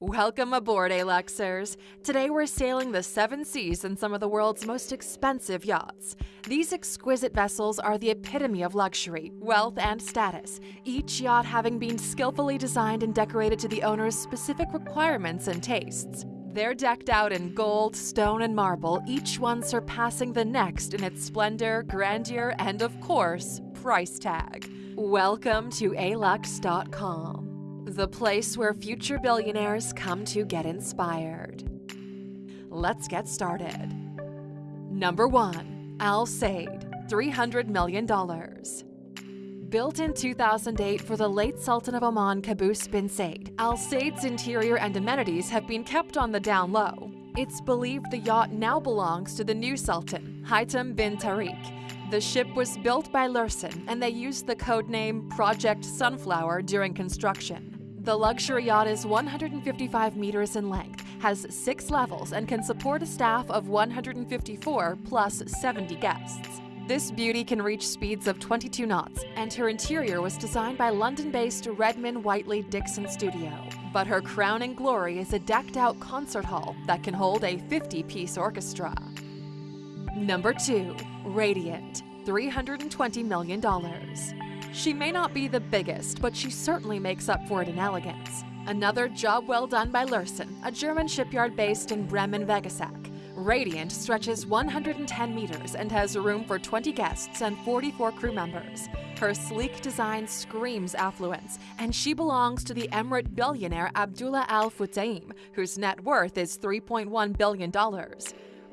Welcome aboard, Aluxers. Today we're sailing the seven seas in some of the world's most expensive yachts. These exquisite vessels are the epitome of luxury, wealth, and status, each yacht having been skillfully designed and decorated to the owner's specific requirements and tastes. They're decked out in gold, stone, and marble, each one surpassing the next in its splendor, grandeur, and of course, price tag. Welcome to Alux.com the place where future billionaires come to get inspired. Let's get started. Number 1. Al Said, $300 million. Built in 2008 for the late Sultan of Oman Qaboos bin Said, Al Said's interior and amenities have been kept on the down low. It's believed the yacht now belongs to the new Sultan, Haytham bin Tariq. The ship was built by Lürssen, and they used the code name Project Sunflower during construction. The luxury yacht is 155 meters in length, has six levels, and can support a staff of 154 plus 70 guests. This beauty can reach speeds of 22 knots, and her interior was designed by London based Redman Whiteley Dixon Studio. But her crowning glory is a decked out concert hall that can hold a 50 piece orchestra. Number 2. Radiant, $320 million. She may not be the biggest, but she certainly makes up for it in elegance. Another job well done by Lürssen, a German shipyard based in Bremen-Vegesack. Radiant stretches 110 meters and has room for 20 guests and 44 crew members. Her sleek design screams affluence, and she belongs to the Emirate billionaire Abdullah Al Futtaim, whose net worth is $3.1 billion.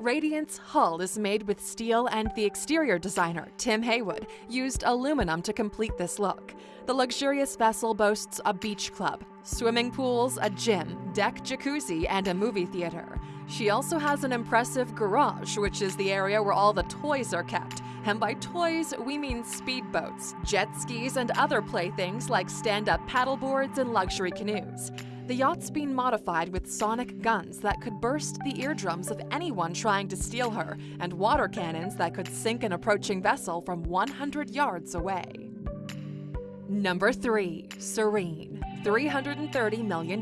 Radiant's hull is made with steel, and the exterior designer, Tim Heywood, used aluminum to complete this look. The luxurious vessel boasts a beach club, swimming pools, a gym, deck jacuzzi, and a movie theater. She also has an impressive garage, which is the area where all the toys are kept. And by toys, we mean speedboats, jet skis, and other playthings like stand up paddleboards and luxury canoes. The yacht's been modified with sonic guns that could burst the eardrums of anyone trying to steal her, and water cannons that could sink an approaching vessel from 100 yards away. Number 3. Serene, $330 million.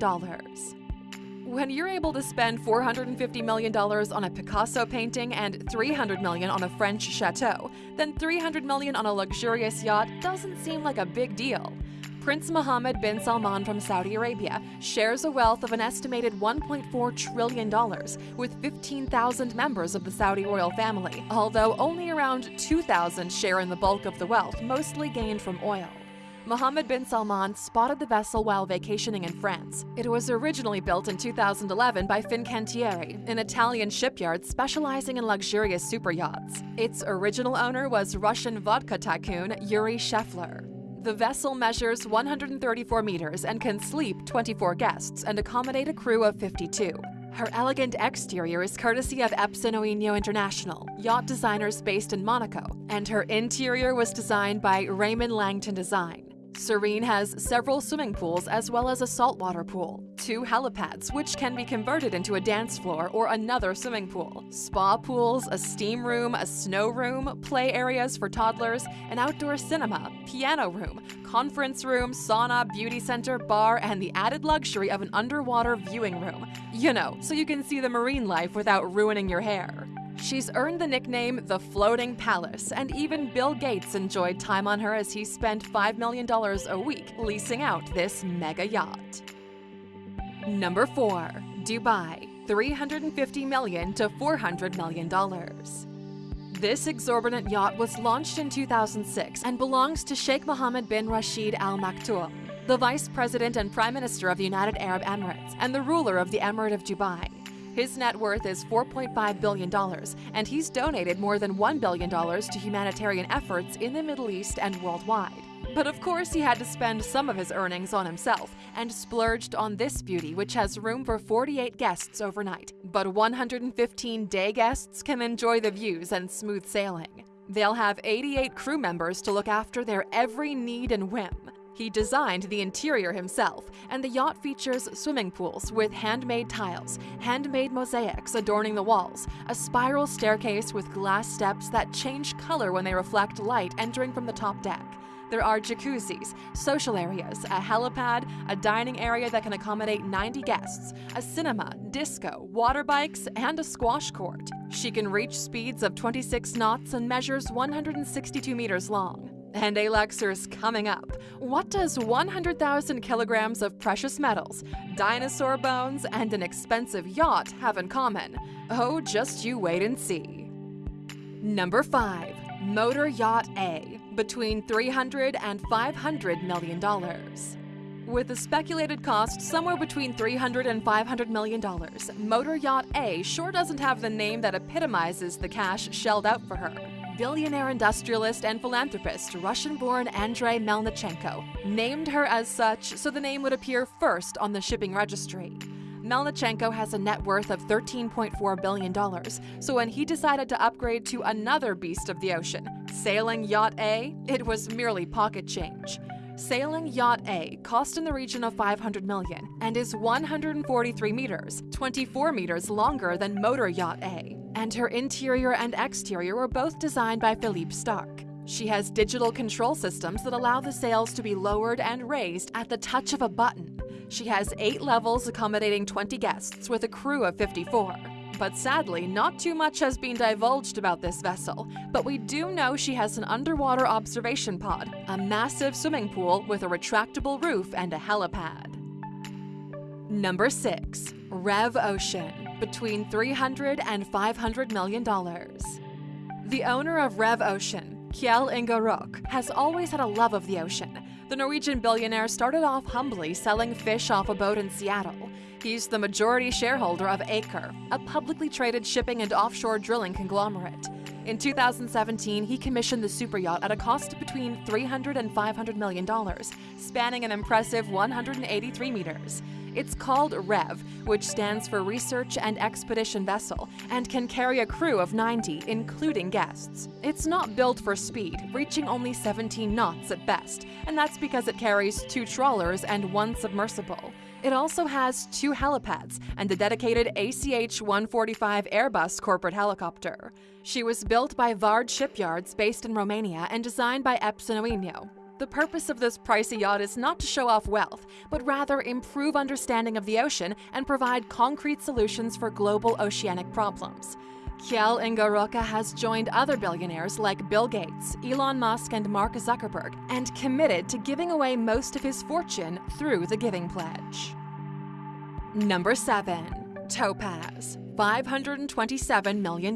When you're able to spend $450 million on a Picasso painting and 300 million on a French chateau, then 300 million on a luxurious yacht doesn't seem like a big deal. Prince Mohammed bin Salman from Saudi Arabia shares a wealth of an estimated $1.4 trillion with 15,000 members of the Saudi royal family, although only around 2,000 share in the bulk of the wealth, mostly gained from oil. Mohammed bin Salman spotted the vessel while vacationing in France. It was originally built in 2011 by Fincantieri, an Italian shipyard specializing in luxurious super yachts. Its original owner was Russian vodka tycoon Yuri Shefler. The vessel measures 134 meters and can sleep 24 guests and accommodate a crew of 52. Her elegant exterior is courtesy of Espen International, yacht designers based in Monaco, and her interior was designed by Raymond Langton Design. Serene has several swimming pools as well as a saltwater pool, two helipads which can be converted into a dance floor or another swimming pool, spa pools, a steam room, a snow room, play areas for toddlers, an outdoor cinema, piano room, conference room, sauna, beauty center, bar, and the added luxury of an underwater viewing room. You know, so you can see the marine life without ruining your hair. She's earned the nickname the Floating Palace, and even Bill Gates enjoyed time on her as he spent $5 million a week leasing out this mega yacht. Number 4. Dubai, 350 million to $400 million. This exorbitant yacht was launched in 2006 and belongs to Sheikh Mohammed bin Rashid Al Maktoum, the Vice President and Prime Minister of the United Arab Emirates and the ruler of the Emirate of Dubai. His net worth is $4.5 billion, and he's donated more than $1 billion to humanitarian efforts in the Middle East and worldwide. But of course, he had to spend some of his earnings on himself and splurged on this beauty, which has room for 48 guests overnight. But 115 day guests can enjoy the views and smooth sailing. They'll have 88 crew members to look after their every need and whim. He designed the interior himself, and the yacht features swimming pools with handmade tiles, handmade mosaics adorning the walls, a spiral staircase with glass steps that change color when they reflect light entering from the top deck. There are jacuzzis, social areas, a helipad, a dining area that can accommodate 90 guests, a cinema, disco, water bikes, and a squash court. She can reach speeds of 26 knots and measures 162 meters long. And Aluxers coming up. What does 100,000 kilograms of precious metals, dinosaur bones, and an expensive yacht have in common? Oh, just you wait and see. Number 5. Motor Yacht A, between 300 and 500 million dollars. With a speculated cost somewhere between 300 and 500 million dollars, Motor Yacht A sure doesn't have the name that epitomizes the cash shelled out for her. Billionaire industrialist and philanthropist, Russian-born Andrei Melnichenko, named her as such so the name would appear first on the shipping registry. Melnichenko has a net worth of $13.4 billion, so when he decided to upgrade to another beast of the ocean, Sailing Yacht A, it was merely pocket change. Sailing Yacht A cost in the region of 500 million and is 143 meters, 24 meters longer than Motor Yacht A, and her interior and exterior were both designed by Philippe Starck. She has digital control systems that allow the sails to be lowered and raised at the touch of a button. She has eight levels accommodating 20 guests with a crew of 54. But sadly, not too much has been divulged about this vessel, but we do know she has an underwater observation pod, a massive swimming pool with a retractable roof and a helipad. Number 6. Rev Ocean, between $300 and 500 million dollars. The owner of Rev Ocean, Kjell Inge Røkke, has always had a love of the ocean the Norwegian billionaire started off humbly selling fish off a boat in Seattle. He's the majority shareholder of Aker, a publicly traded shipping and offshore drilling conglomerate. In 2017, he commissioned the super yacht at a cost between $300 and $500 million, spanning an impressive 183 meters. It's called REV, which stands for Research and Expedition Vessel, and can carry a crew of 90, including guests. It's not built for speed, reaching only 17 knots at best, and that's because it carries two trawlers and one submersible. It also has two helipads and a dedicated ACH 145 Airbus corporate helicopter. She was built by Vard Shipyards based in Romania and designed by Espen Øino, the purpose of this pricey yacht is not to show off wealth, but rather improve understanding of the ocean and provide concrete solutions for global oceanic problems. Kjell Inge Røkke has joined other billionaires like Bill Gates, Elon Musk, and Mark Zuckerberg, and committed to giving away most of his fortune through the Giving Pledge. Number 7. Topaz, $527 million.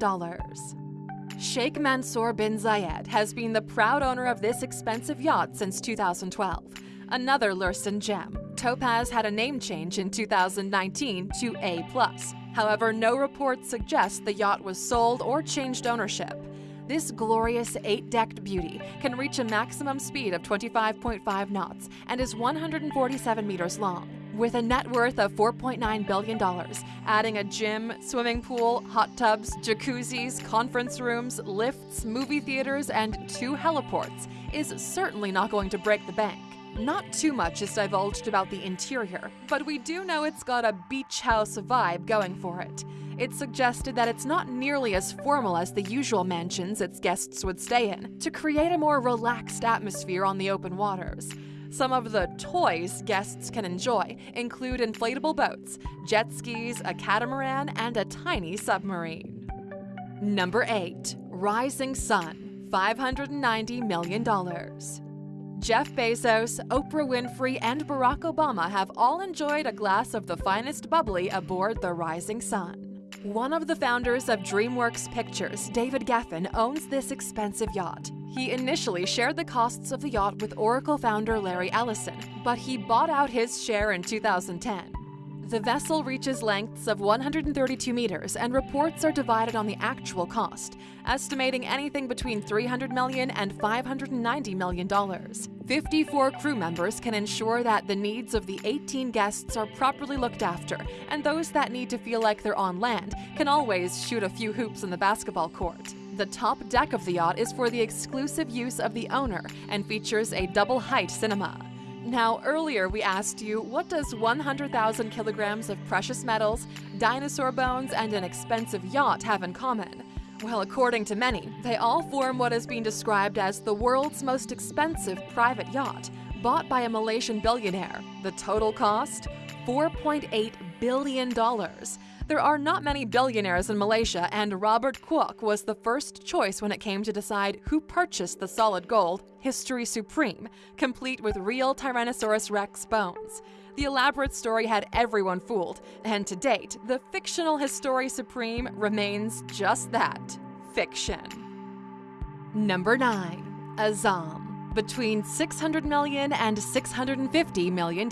Sheikh Mansour bin Zayed has been the proud owner of this expensive yacht since 2012. Another Lürssen gem, Topaz had a name change in 2019 to A+. However, no reports suggest the yacht was sold or changed ownership. This glorious eight-decked beauty can reach a maximum speed of 25.5 knots and is 147 meters long with a net worth of $4.9 billion, adding a gym, swimming pool, hot tubs, jacuzzis, conference rooms, lifts, movie theaters, and two heliports, is certainly not going to break the bank. Not too much is divulged about the interior, but we do know it's got a beach house vibe going for it. It's suggested that it's not nearly as formal as the usual mansions its guests would stay in, to create a more relaxed atmosphere on the open waters. Some of the toys guests can enjoy include inflatable boats, jet skis, a catamaran, and a tiny submarine. Number 8. Rising Sun $590 million. Jeff Bezos, Oprah Winfrey, and Barack Obama have all enjoyed a glass of the finest bubbly aboard the Rising Sun. One of the founders of DreamWorks Pictures, David Geffen, owns this expensive yacht. He initially shared the costs of the yacht with Oracle founder Larry Ellison, but he bought out his share in 2010. The vessel reaches lengths of 132 meters and reports are divided on the actual cost, estimating anything between $300 million and $590 million. 54 crew members can ensure that the needs of the 18 guests are properly looked after, and those that need to feel like they're on land can always shoot a few hoops in the basketball court. The top deck of the yacht is for the exclusive use of the owner and features a double height cinema. Now, earlier we asked you, what does 100,000 kilograms of precious metals, dinosaur bones, and an expensive yacht have in common? Well, according to many, they all form what has been described as the world's most expensive private yacht, bought by a Malaysian billionaire. The total cost? $4.8 billion. There are not many billionaires in Malaysia, and Robert Kuok was the first choice when it came to decide who purchased the solid gold, History Supreme, complete with real Tyrannosaurus rex bones. The elaborate story had everyone fooled, and to date, the fictional History Supreme remains just that fiction. Number 9. Azam, between $600 million and $650 million.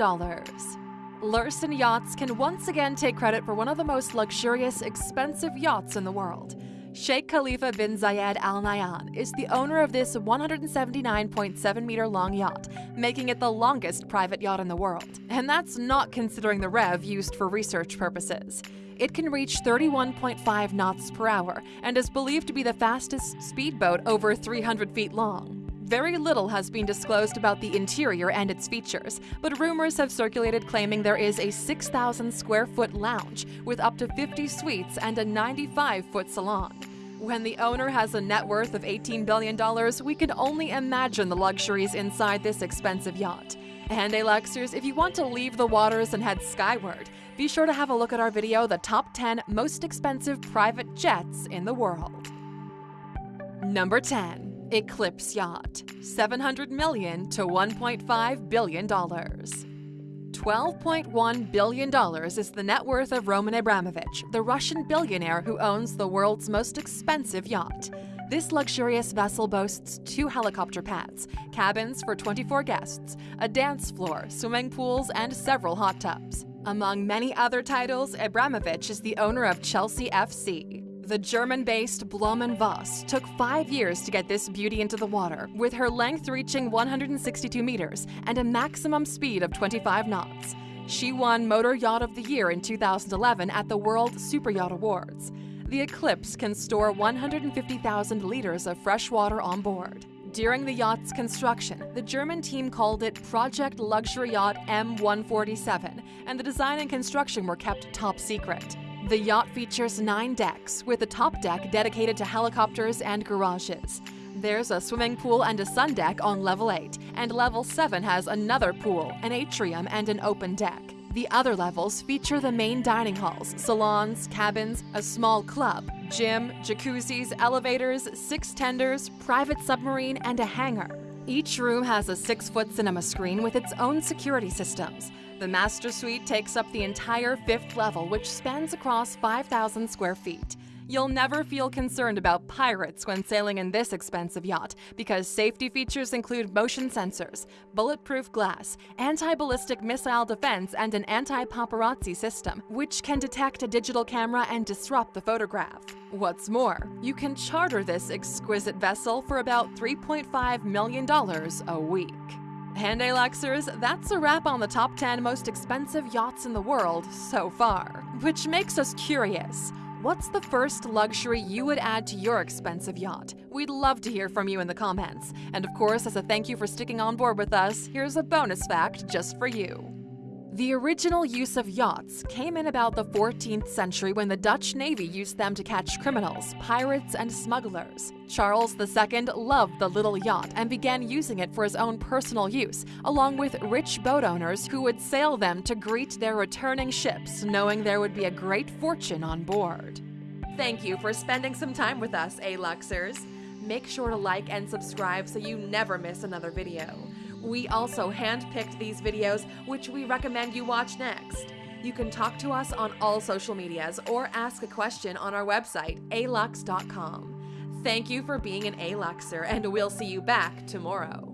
Lürssen Yachts can once again take credit for one of the most luxurious, expensive yachts in the world. Sheikh Khalifa bin Zayed Al Nahyan is the owner of this 179.7 meter long yacht, making it the longest private yacht in the world. And that's not considering the REV used for research purposes. It can reach 31.5 knots per hour and is believed to be the fastest speedboat over 300 feet long. Very little has been disclosed about the interior and its features, but rumors have circulated claiming there is a 6,000 square foot lounge with up to 50 suites and a 95 foot salon. When the owner has a net worth of $18 billion, we can only imagine the luxuries inside this expensive yacht. And Aluxers, if you want to leave the waters and head skyward, be sure to have a look at our video, The Top 10 Most Expensive Private Jets in the World. Number 10. Eclipse Yacht, 700 million to 1.5 billion dollars. $12.1 billion is the net worth of Roman Abramovich, the Russian billionaire who owns the world's most expensive yacht. This luxurious vessel boasts two helicopter pads, cabins for 24 guests, a dance floor, swimming pools, and several hot tubs. Among many other titles, Abramovich is the owner of Chelsea FC. The German based Blohm + Voss took five years to get this beauty into the water, with her length reaching 162 meters and a maximum speed of 25 knots. She won Motor Yacht of the Year in 2011 at the World Super Yacht Awards. The Eclipse can store 150,000 liters of fresh water on board. During the yacht's construction, the German team called it Project Luxury Yacht M147, and the design and construction were kept top secret. The yacht features nine decks, with the top deck dedicated to helicopters and garages. There's a swimming pool and a sun deck on level 8, and level 7 has another pool, an atrium, and an open deck. The other levels feature the main dining halls, salons, cabins, a small club, gym, jacuzzis, elevators, six tenders, private submarine, and a hangar. Each room has a six foot cinema screen with its own security systems. The master suite takes up the entire fifth level, which spans across 5,000 square feet. You'll never feel concerned about pirates when sailing in this expensive yacht because safety features include motion sensors, bulletproof glass, anti ballistic missile defense, and an anti paparazzi system, which can detect a digital camera and disrupt the photograph. What's more, you can charter this exquisite vessel for about $3.5 million a week. And Luxers, that's a wrap on the top 10 most expensive yachts in the world so far. Which makes us curious. What's the first luxury you would add to your expensive yacht? We'd love to hear from you in the comments. And of course, as a thank you for sticking on board with us, here's a bonus fact just for you. The original use of yachts came in about the 14th century when the Dutch Navy used them to catch criminals, pirates, and smugglers. Charles II loved the little yacht and began using it for his own personal use, along with rich boat owners who would sail them to greet their returning ships, knowing there would be a great fortune on board. Thank you for spending some time with us, A-Luxers. Make sure to like and subscribe so you never miss another video. We also handpicked these videos, which we recommend you watch next. You can talk to us on all social medias or ask a question on our website, alux.com. Thank you for being an Aluxer, and we'll see you back tomorrow.